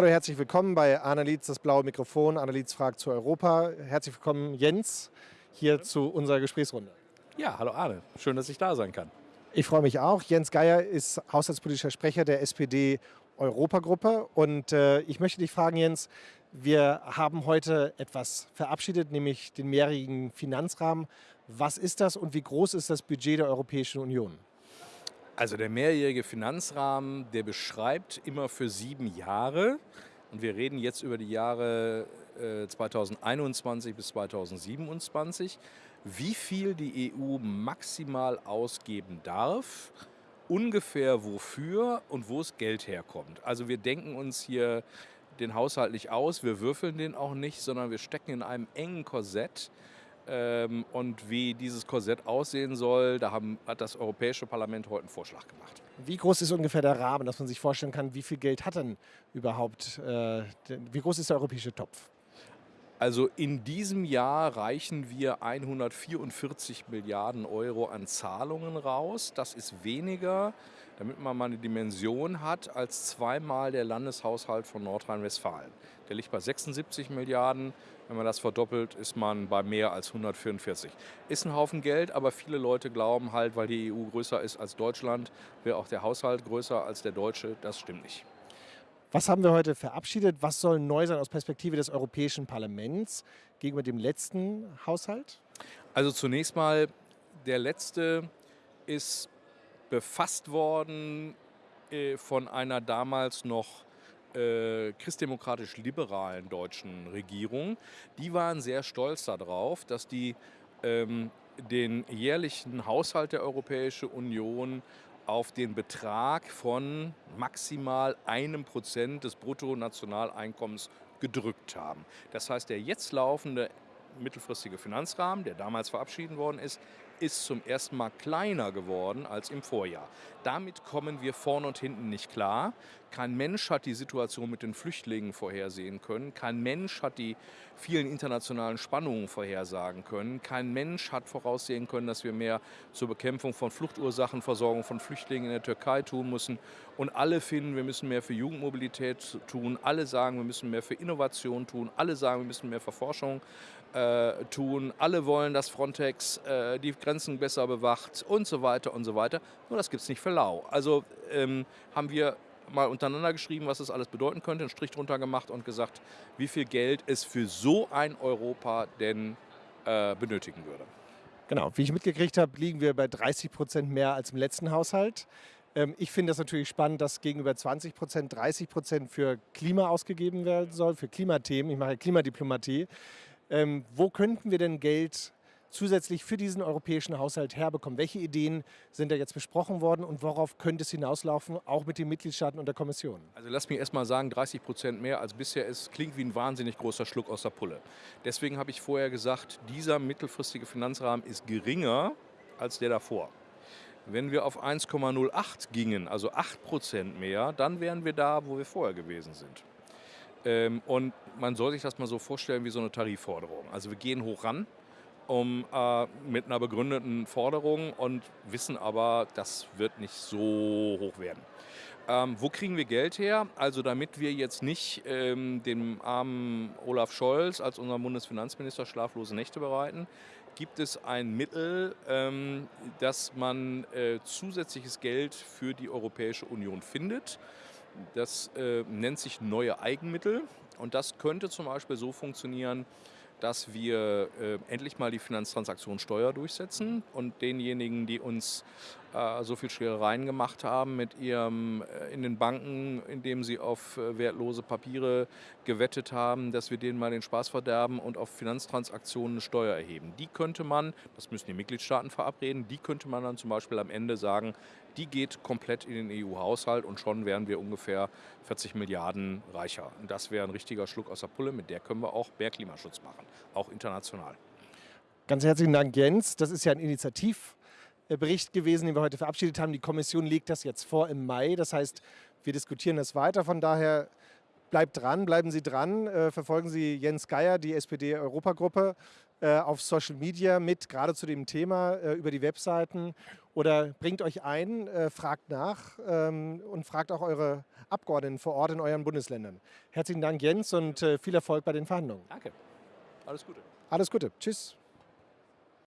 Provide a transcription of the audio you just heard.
Hallo, herzlich willkommen bei Annelies, das blaue Mikrofon. Annelies fragt zu Europa. Herzlich willkommen, Jens, hier zu unserer Gesprächsrunde. Ja, hallo Arne. Schön, dass ich da sein kann. Ich freue mich auch. Jens Geier ist haushaltspolitischer Sprecher der SPD Europagruppe. Und äh, ich möchte dich fragen, Jens, wir haben heute etwas verabschiedet, nämlich den mehrjährigen Finanzrahmen. Was ist das und wie groß ist das Budget der Europäischen Union? Also der mehrjährige Finanzrahmen, der beschreibt immer für sieben Jahre, und wir reden jetzt über die Jahre äh, 2021 bis 2027, wie viel die EU maximal ausgeben darf, ungefähr wofür und wo das Geld herkommt. Also wir denken uns hier den Haushalt nicht aus, wir würfeln den auch nicht, sondern wir stecken in einem engen Korsett, ähm, und wie dieses Korsett aussehen soll, da haben, hat das Europäische Parlament heute einen Vorschlag gemacht. Wie groß ist ungefähr der Rahmen, dass man sich vorstellen kann, wie viel Geld hat denn überhaupt, äh, wie groß ist der europäische Topf? Also in diesem Jahr reichen wir 144 Milliarden Euro an Zahlungen raus. Das ist weniger, damit man mal eine Dimension hat, als zweimal der Landeshaushalt von Nordrhein-Westfalen. Der liegt bei 76 Milliarden. Wenn man das verdoppelt, ist man bei mehr als 144. Ist ein Haufen Geld, aber viele Leute glauben halt, weil die EU größer ist als Deutschland, wäre auch der Haushalt größer als der deutsche. Das stimmt nicht. Was haben wir heute verabschiedet? Was soll neu sein aus Perspektive des Europäischen Parlaments gegenüber dem letzten Haushalt? Also zunächst mal, der letzte ist befasst worden äh, von einer damals noch äh, christdemokratisch-liberalen deutschen Regierung, die waren sehr stolz darauf, dass die ähm, den jährlichen Haushalt der Europäischen Union auf den Betrag von maximal einem Prozent des Bruttonationaleinkommens gedrückt haben. Das heißt, der jetzt laufende mittelfristige Finanzrahmen, der damals verabschiedet worden ist, ist zum ersten Mal kleiner geworden als im Vorjahr. Damit kommen wir vorne und hinten nicht klar. Kein Mensch hat die Situation mit den Flüchtlingen vorhersehen können. Kein Mensch hat die vielen internationalen Spannungen vorhersagen können. Kein Mensch hat voraussehen können, dass wir mehr zur Bekämpfung von Fluchtursachen, Versorgung von Flüchtlingen in der Türkei tun müssen. Und alle finden, wir müssen mehr für Jugendmobilität tun. Alle sagen, wir müssen mehr für Innovation tun. Alle sagen, wir müssen mehr für Forschung äh, tun. Alle wollen, dass Frontex äh, die Grenzen besser bewacht und so weiter und so weiter. Nur das gibt es nicht für lau. Also ähm, haben wir mal untereinander geschrieben, was das alles bedeuten könnte, einen Strich drunter gemacht und gesagt, wie viel Geld es für so ein Europa denn äh, benötigen würde. Genau, wie ich mitgekriegt habe, liegen wir bei 30 Prozent mehr als im letzten Haushalt. Ähm, ich finde das natürlich spannend, dass gegenüber 20 Prozent 30 Prozent für Klima ausgegeben werden soll, für Klimathemen. Ich mache Klimadiplomatie. Ähm, wo könnten wir denn Geld zusätzlich für diesen europäischen Haushalt herbekommen? Welche Ideen sind da jetzt besprochen worden und worauf könnte es hinauslaufen, auch mit den Mitgliedstaaten und der Kommission? Also lass mich erst mal sagen, 30 Prozent mehr als bisher ist, klingt wie ein wahnsinnig großer Schluck aus der Pulle. Deswegen habe ich vorher gesagt, dieser mittelfristige Finanzrahmen ist geringer als der davor. Wenn wir auf 1,08 gingen, also 8 Prozent mehr, dann wären wir da, wo wir vorher gewesen sind. Ähm, und man soll sich das mal so vorstellen wie so eine Tarifforderung. Also wir gehen hoch ran, um, äh, mit einer begründeten Forderung und wissen aber, das wird nicht so hoch werden. Ähm, wo kriegen wir Geld her? Also damit wir jetzt nicht ähm, dem armen Olaf Scholz als unserem Bundesfinanzminister schlaflose Nächte bereiten, gibt es ein Mittel, ähm, dass man äh, zusätzliches Geld für die Europäische Union findet. Das äh, nennt sich neue Eigenmittel und das könnte zum Beispiel so funktionieren, dass wir äh, endlich mal die Finanztransaktionssteuer durchsetzen und denjenigen, die uns äh, so viel Schwerereien gemacht haben mit ihrem äh, in den Banken, indem sie auf äh, wertlose Papiere gewettet haben, dass wir denen mal den Spaß verderben und auf Finanztransaktionen eine Steuer erheben. Die könnte man, das müssen die Mitgliedstaaten verabreden, die könnte man dann zum Beispiel am Ende sagen, die geht komplett in den EU-Haushalt und schon wären wir ungefähr 40 Milliarden reicher. Und das wäre ein richtiger Schluck aus der Pulle, mit der können wir auch mehr Klimaschutz machen, auch international. Ganz herzlichen Dank, Jens. Das ist ja ein Initiativbericht gewesen, den wir heute verabschiedet haben. Die Kommission legt das jetzt vor im Mai. Das heißt, wir diskutieren das weiter. Von daher bleibt dran, bleiben Sie dran, äh, verfolgen Sie Jens Geier, die SPD-Europagruppe. äh, auf Social Media mit, gerade zu dem Thema äh, über die Webseiten oder bringt euch ein, äh, fragt nach ähm, und fragt auch eure Abgeordneten vor Ort in euren Bundesländern. Herzlichen Dank, Jens, und äh, viel Erfolg bei den Verhandlungen. Danke. Alles Gute. Alles Gute. Tschüss.